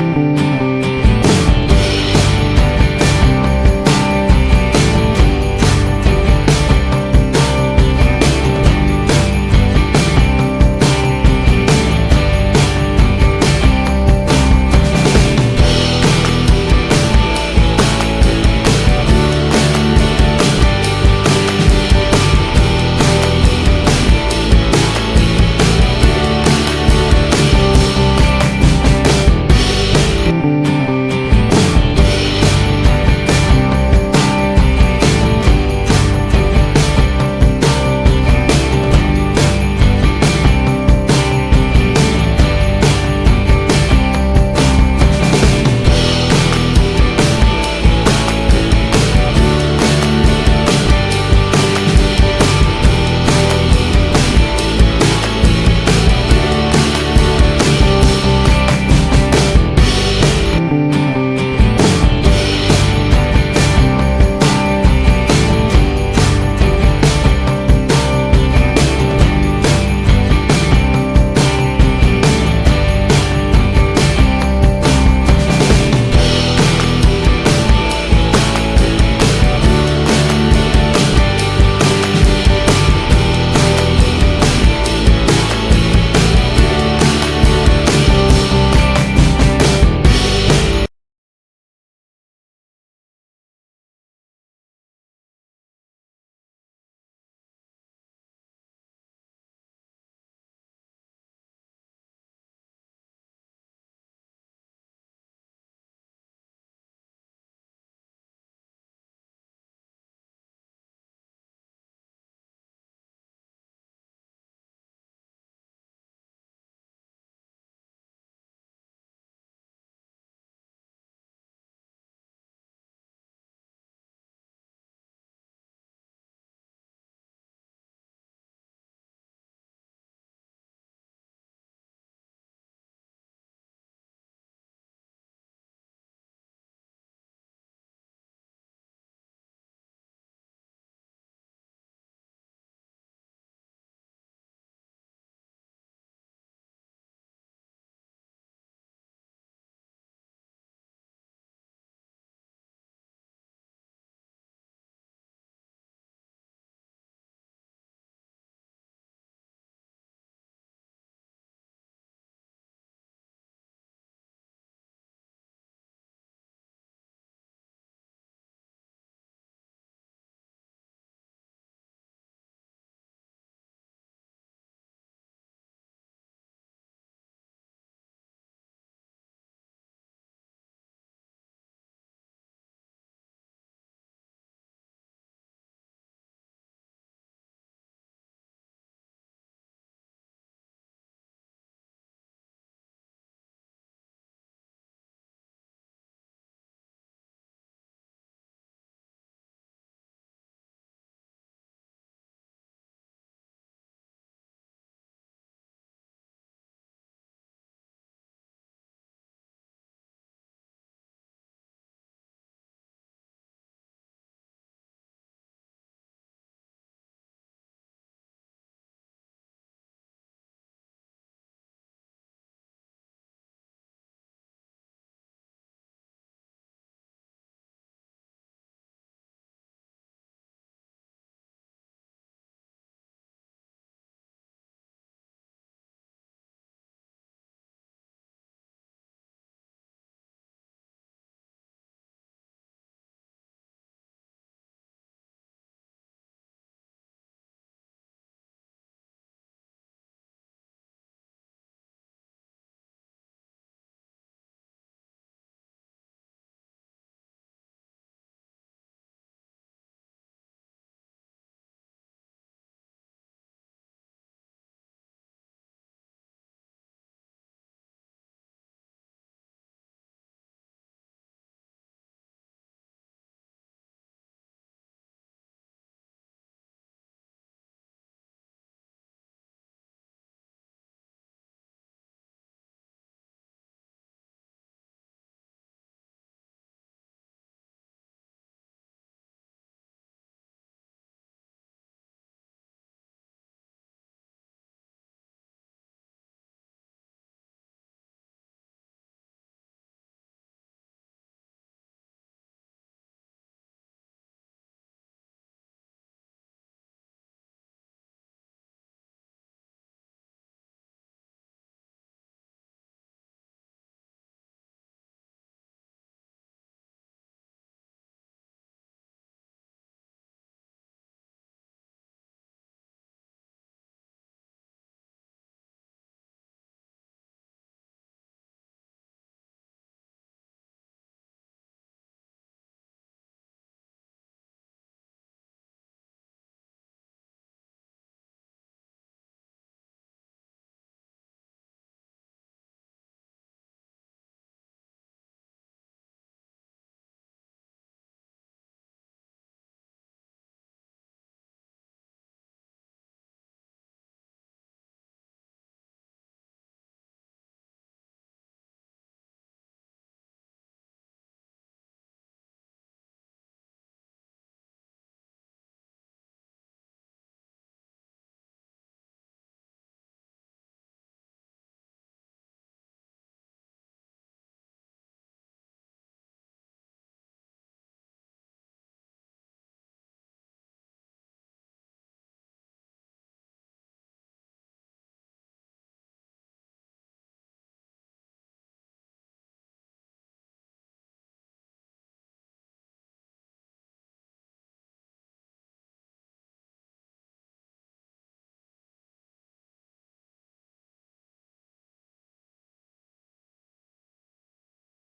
Bye.